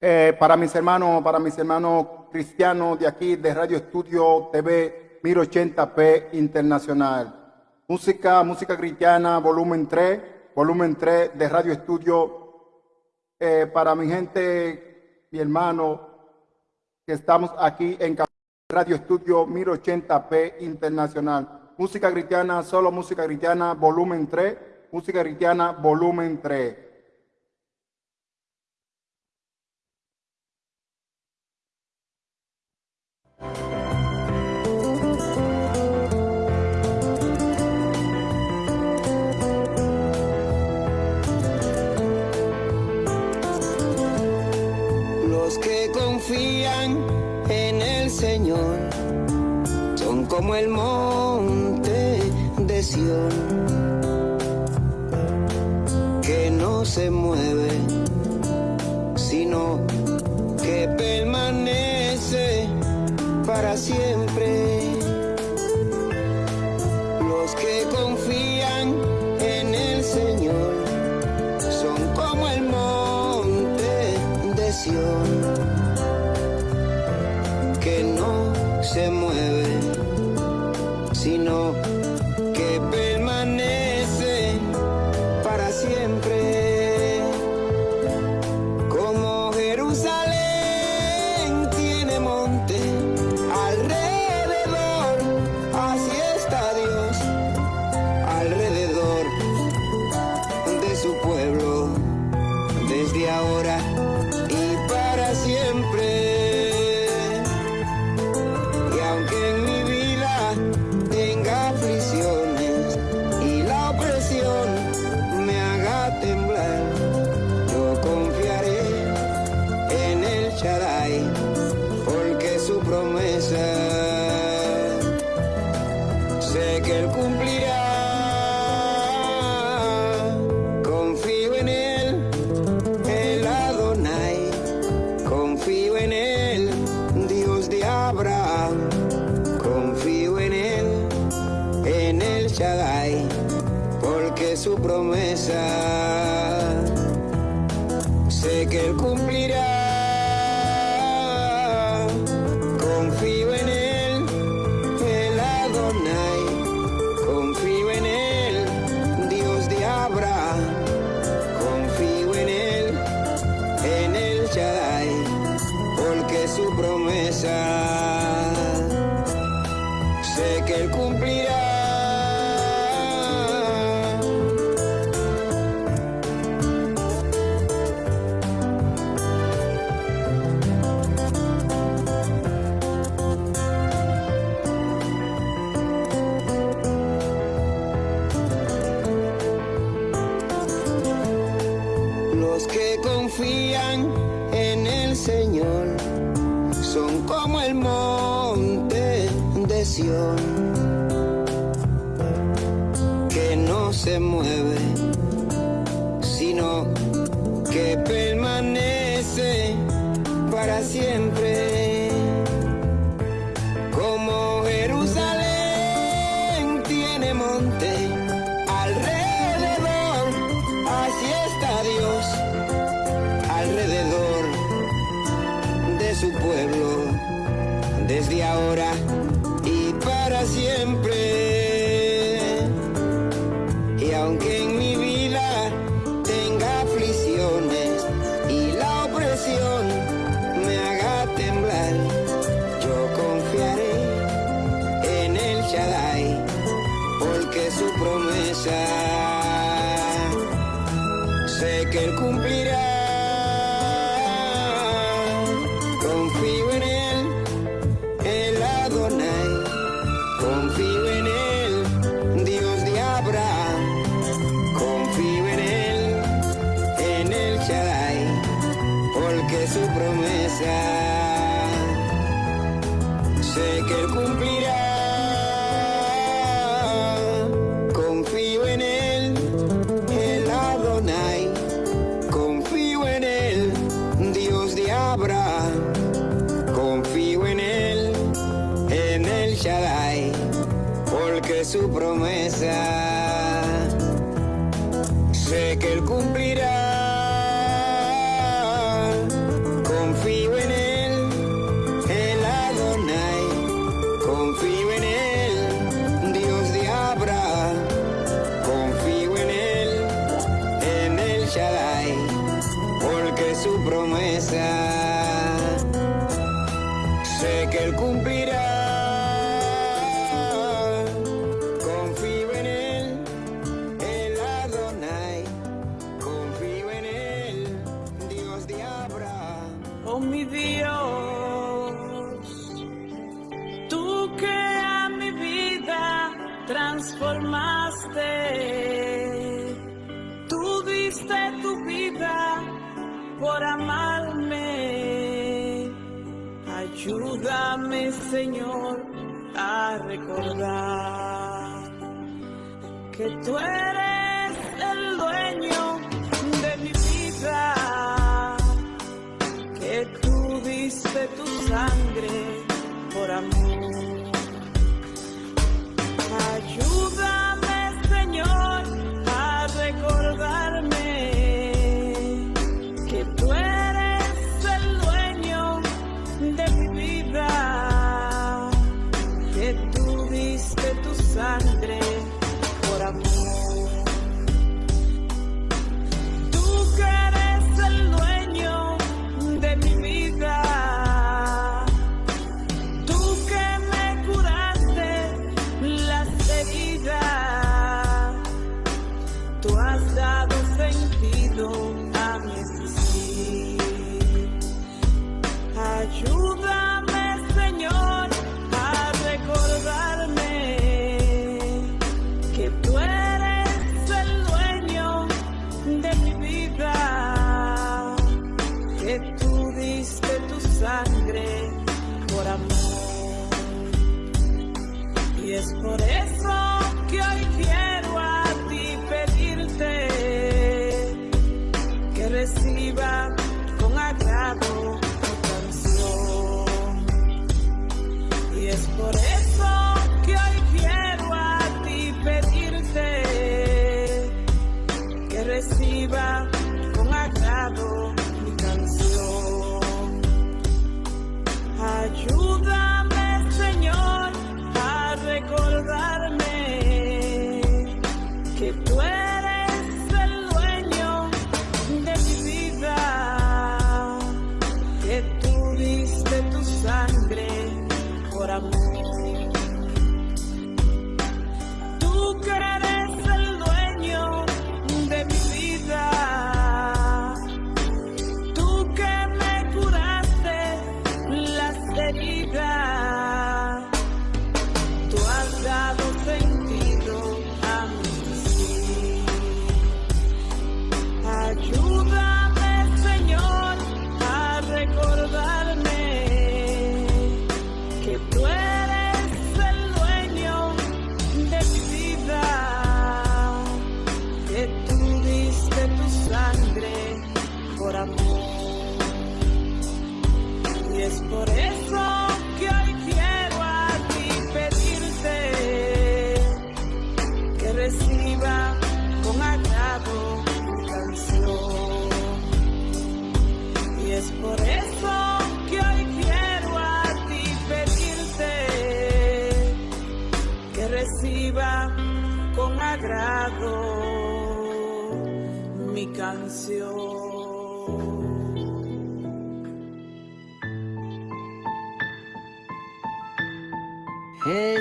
Eh, para mis hermanos, para mis hermanos cristianos de aquí, de Radio Estudio TV 1080p Internacional. Música, música cristiana, volumen 3, volumen 3 de Radio Estudio. Eh, para mi gente, mi hermano, que estamos aquí en Radio Estudio 1080p Internacional. Música cristiana, solo música cristiana, volumen 3, música cristiana, volumen 3. Como el monte de Sión, que no se mueve, sino que permanece para siempre. Los que confían en el Señor son como el monte de Sión, se mueve sino que sé que cumplirá. Reciba con agrado mi canción. Ayúdame,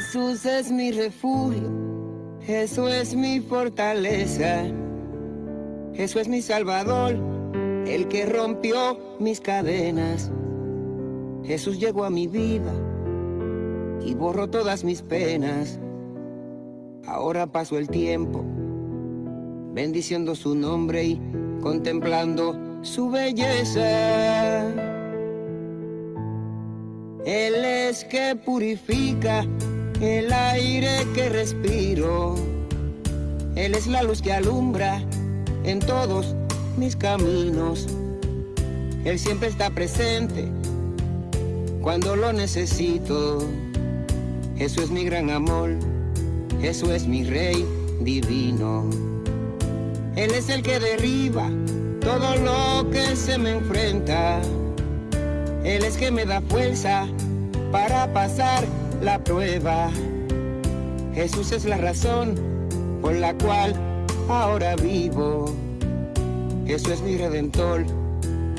Jesús es mi refugio, Jesús es mi fortaleza, Jesús es mi salvador, el que rompió mis cadenas. Jesús llegó a mi vida y borró todas mis penas. Ahora paso el tiempo bendiciendo su nombre y contemplando su belleza. Él es que purifica el aire que respiro. Él es la luz que alumbra en todos mis caminos. Él siempre está presente cuando lo necesito. Jesús es mi gran amor, Jesús es mi rey divino. Él es el que derriba todo lo que se me enfrenta. Él es que me da fuerza para pasar la prueba. Jesús es la razón por la cual ahora vivo. Jesús es mi redentor,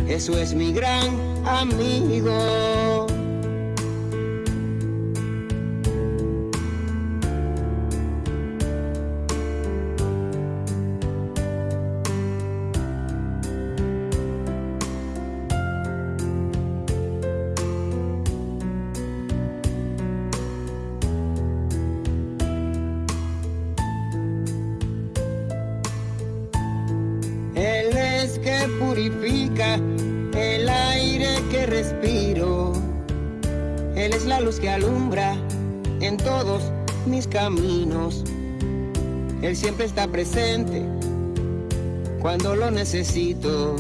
Eso es mi gran amigo. Siempre está presente cuando lo necesito.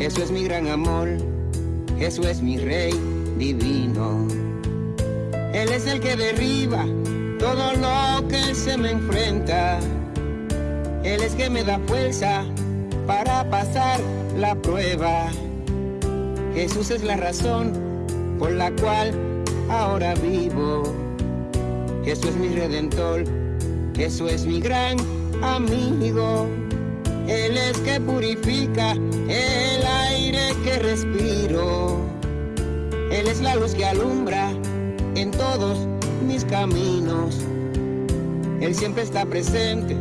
Eso es mi gran amor, eso es mi rey divino. Él es el que derriba todo lo que se me enfrenta. Él es que me da fuerza para pasar la prueba. Jesús es la razón por la cual ahora vivo. Jesús es mi redentor, Jesús es mi gran amigo. Él es que purifica el aire que respiro. Él es la luz que alumbra en todos mis caminos. Él siempre está presente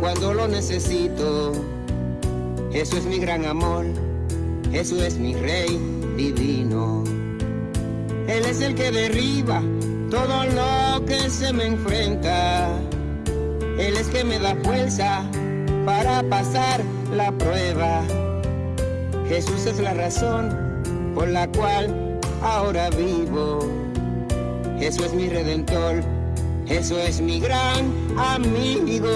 cuando lo necesito. Eso es mi gran amor, eso es mi rey divino. Él es el que derriba todo lo que se me enfrenta. Él es que me da fuerza para pasar la prueba. Jesús es la razón por la cual ahora vivo. Eso es mi redentor, eso es mi gran amigo.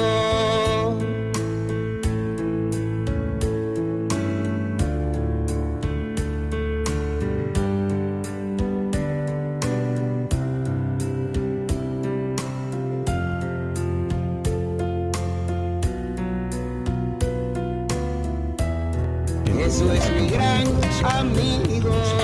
Eso es mi gran amigo.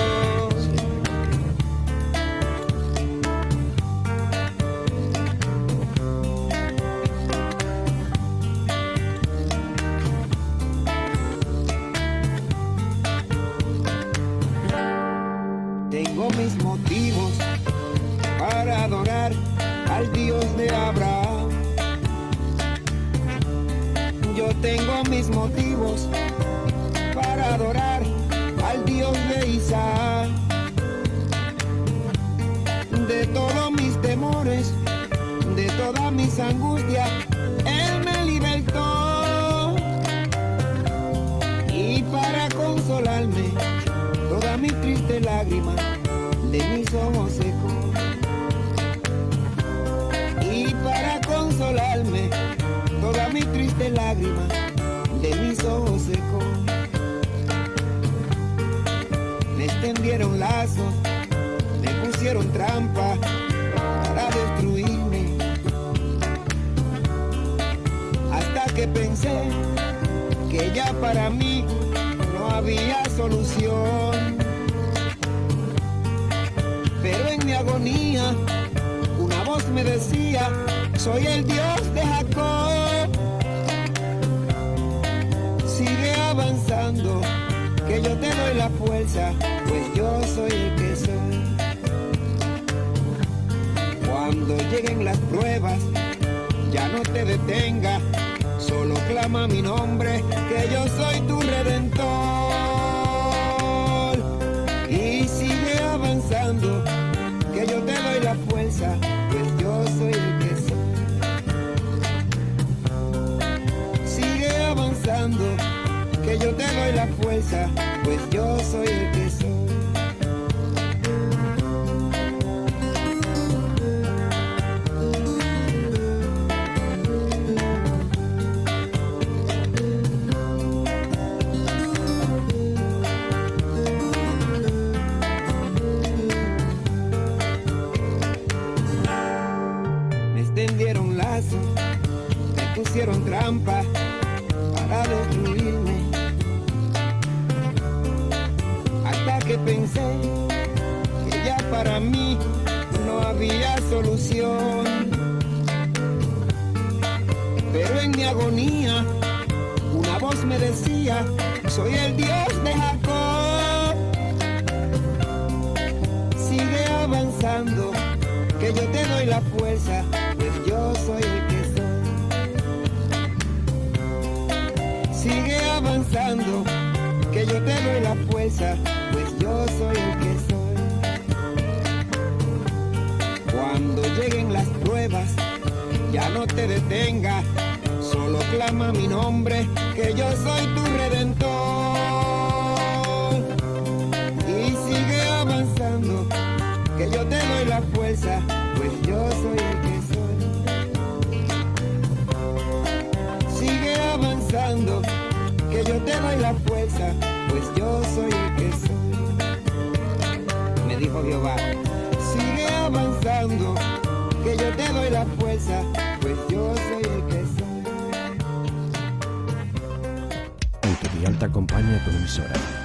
Que pensé que ya para mí no había solución. Pero en mi agonía una voz me decía, soy el Dios de Jacob. Sigue avanzando, que yo te doy la fuerza, pues yo soy el que soy. Cuando lleguen las pruebas, ya no te detenga, solo clama mi nombre, que yo soy tu redentor. Y sigue avanzando, que yo te doy la fuerza, pues yo soy el que soy. Sigue avanzando, que yo te doy la fuerza, pues yo soy el que soy. pusieron trampa para destruirme. Hasta que pensé que ya para mí no había solución. Pero en mi agonía, una voz me decía, soy el Dios de Jacob. Sigue avanzando, que yo te doy la fuerza, pues yo soy el Sigue avanzando, que yo te doy la fuerza, pues yo soy el que soy. Cuando lleguen las pruebas, ya no te detengas, solo clama mi nombre, que yo soy tu redentor. Y sigue avanzando, que yo te doy la fuerza. yo soy el que soy. Me dijo Jehová, sigue avanzando, que yo te doy la fuerza, pues yo soy el que soy. Autodial te acompaña tu emisora.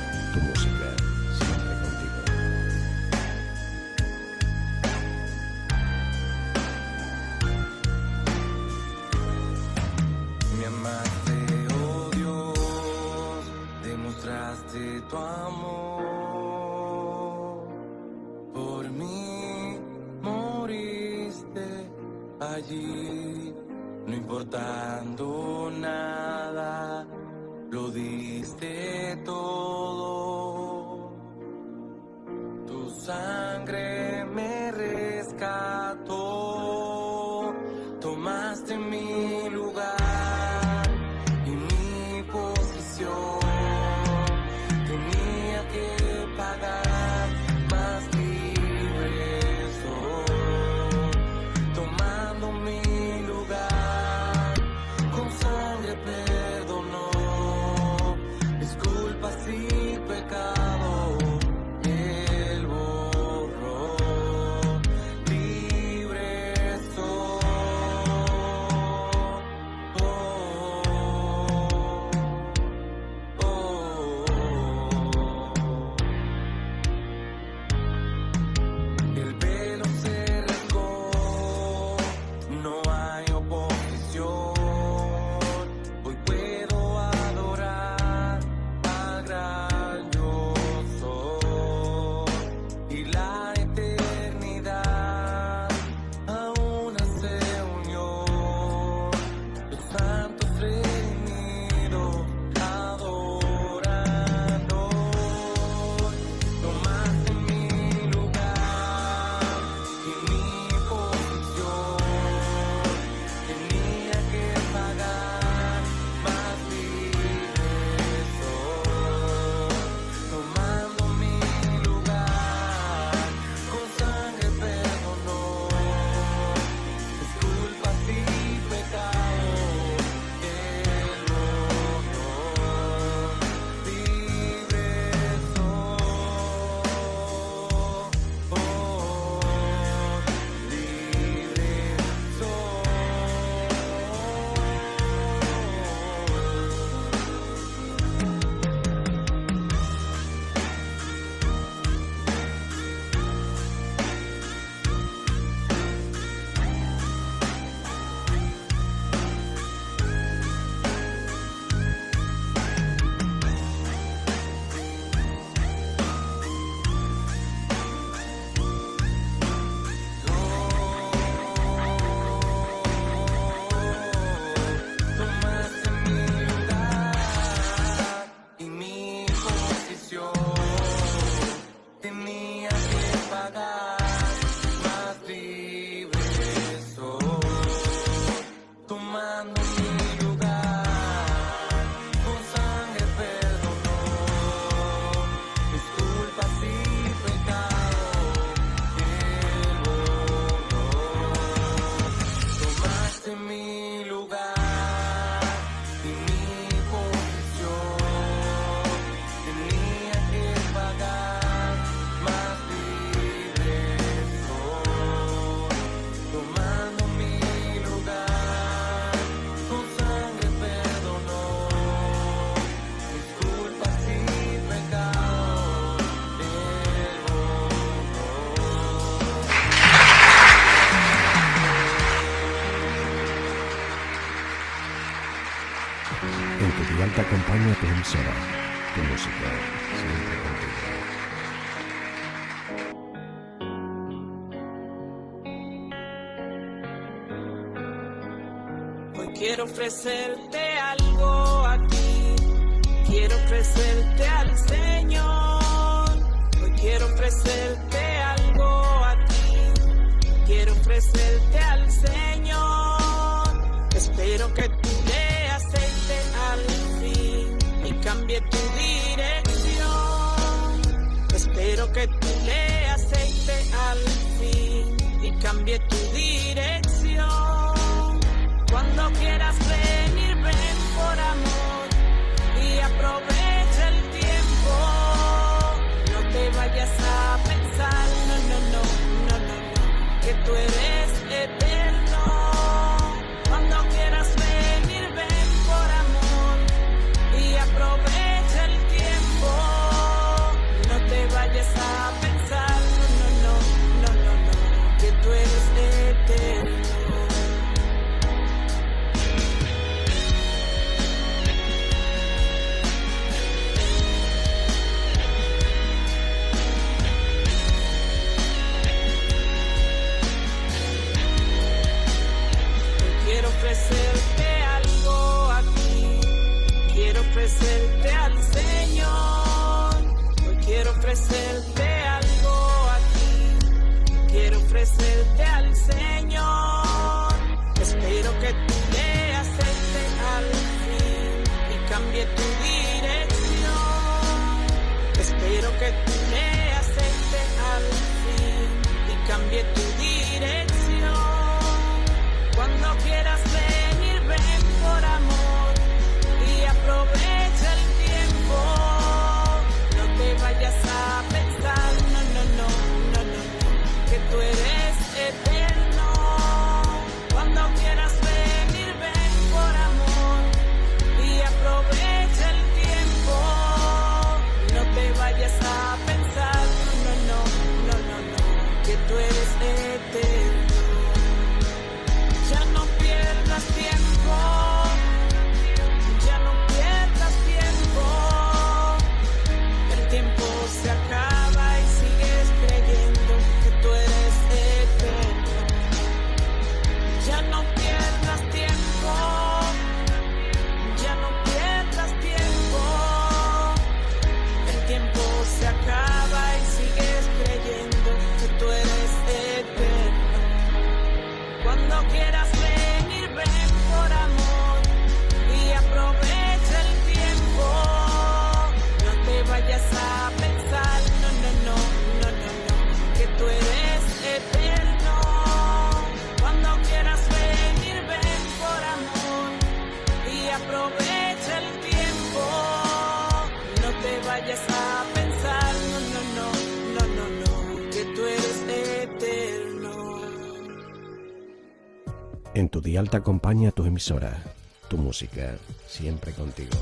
siempre el En tu dial te acompaña tu emisora, tu música, siempre contigo.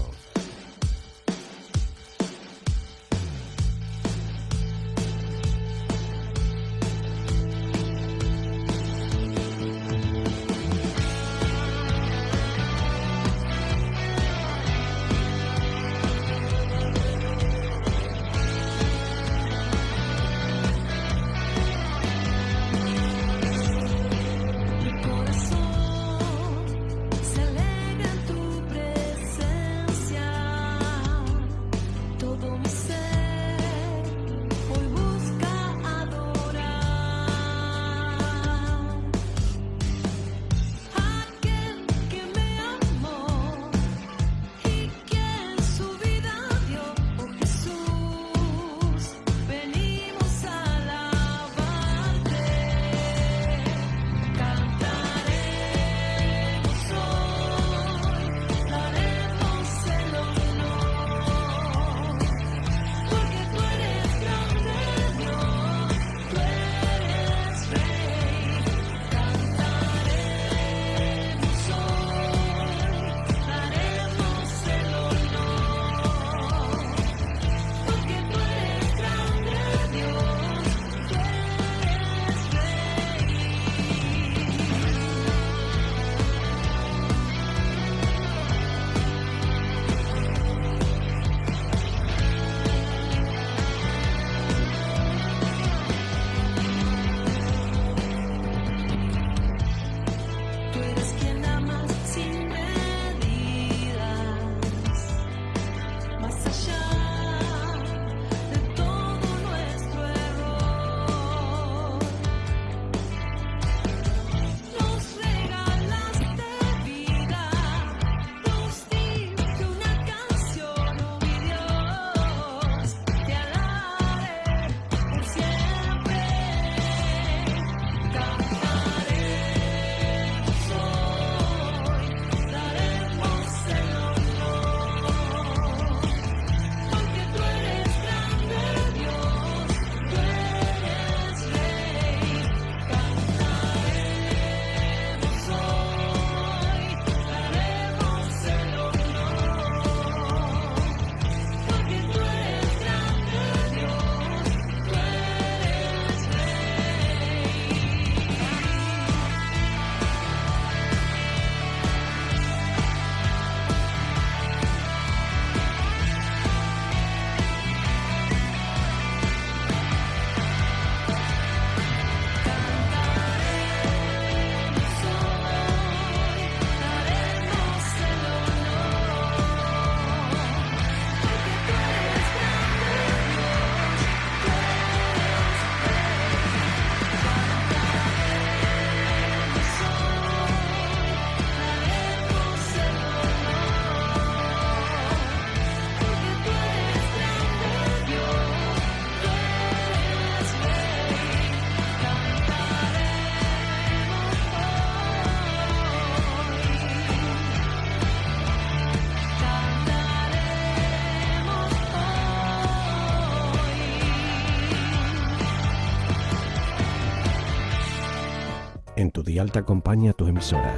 En tu dial te acompaña tu emisora,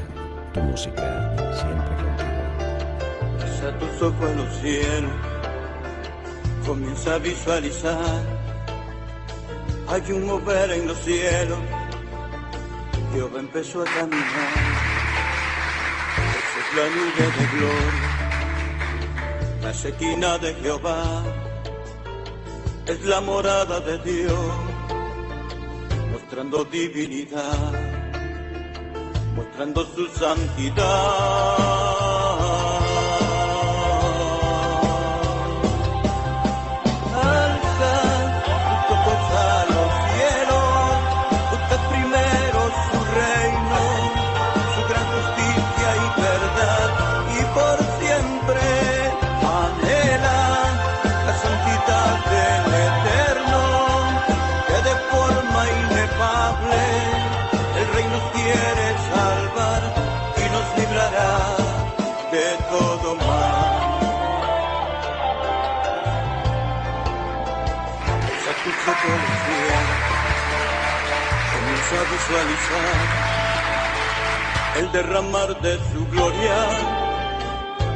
tu música, siempre contigo. Alza tus ojos a los cielos, comienza a visualizar. Hay un mover en los cielos, Jehová empezó a caminar. Esa es la nube de gloria, la sequina de Jehová, es la morada de Dios, mostrando divinidad, mostrando su santidad. A visualizar el derramar de su gloria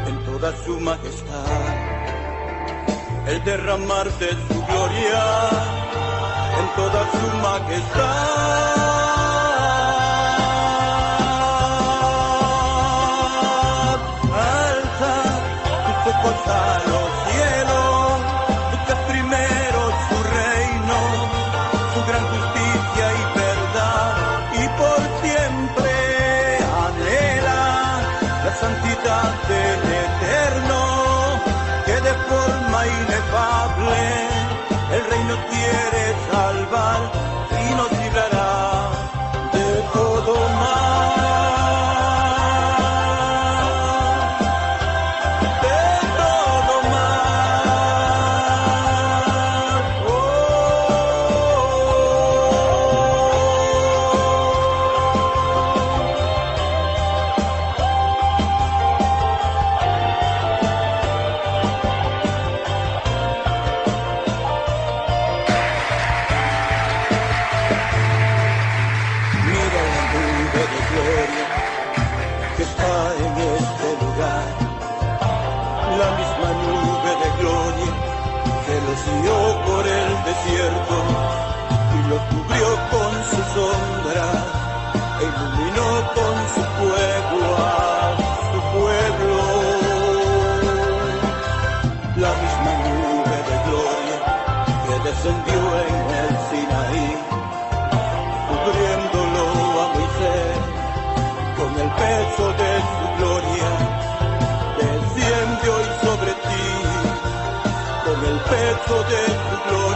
en toda su majestad. El derramar de su gloria en toda su majestad. Cubrió con su sombra iluminó con su fuego a su pueblo. La misma nube de gloria que descendió en el Sinaí cubriéndolo a Moisés con el peso de su gloria, desciende hoy sobre ti, con el peso de su gloria,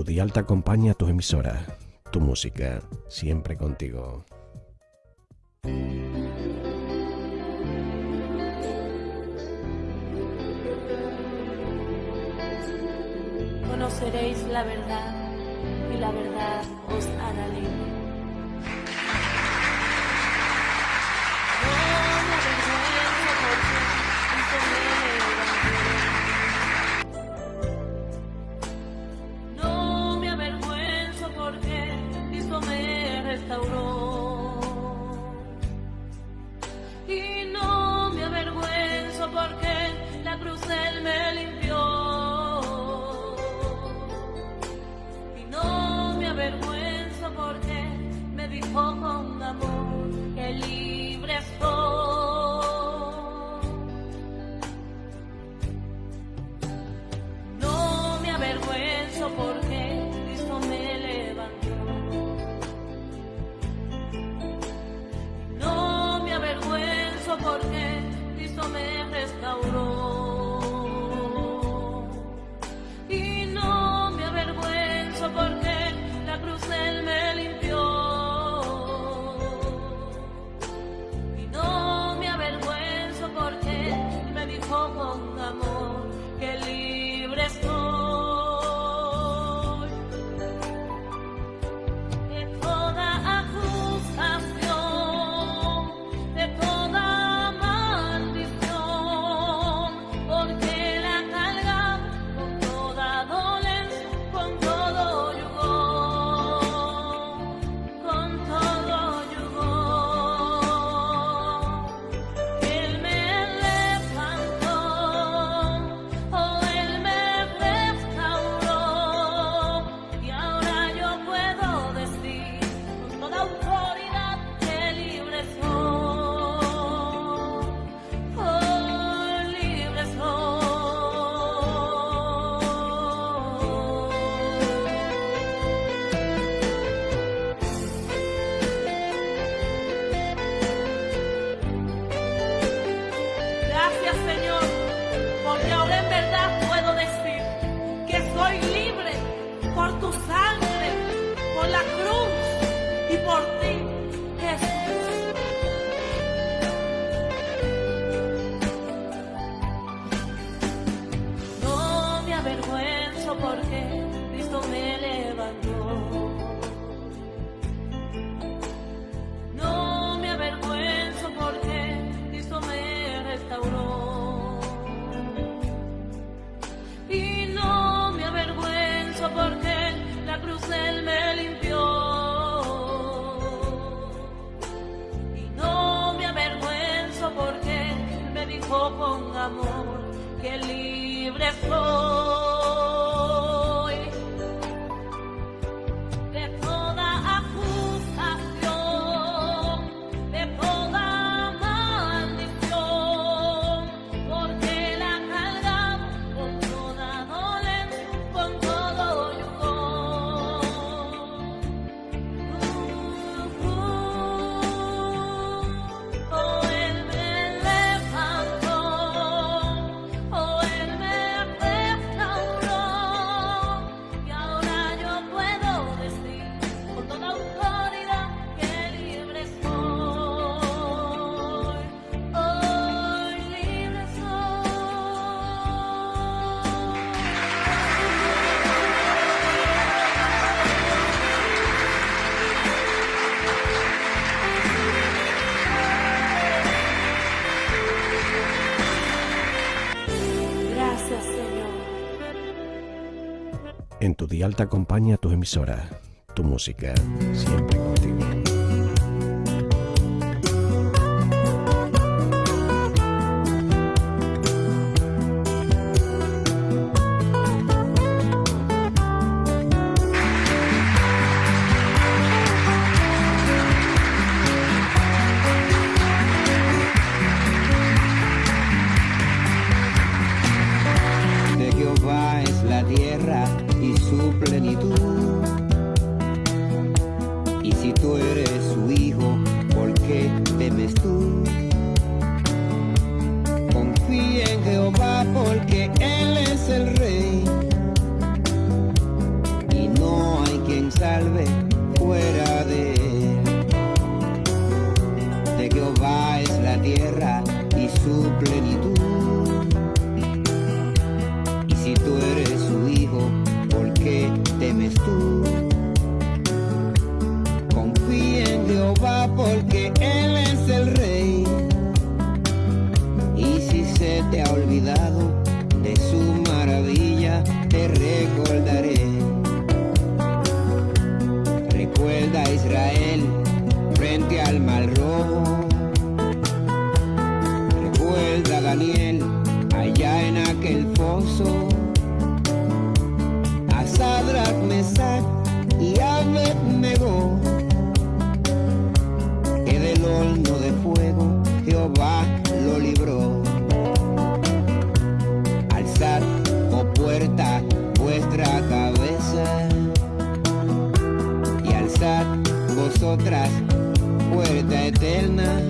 tu dial te acompaña tu emisora, tu música, siempre contigo. Conoceréis la verdad y la verdad os hará libre. en tu día alta acompaña a tu emisora, tu música, siempre contigo. Lo libró. Alzad, oh puerta, vuestra cabeza y alzad vosotras puerta eterna.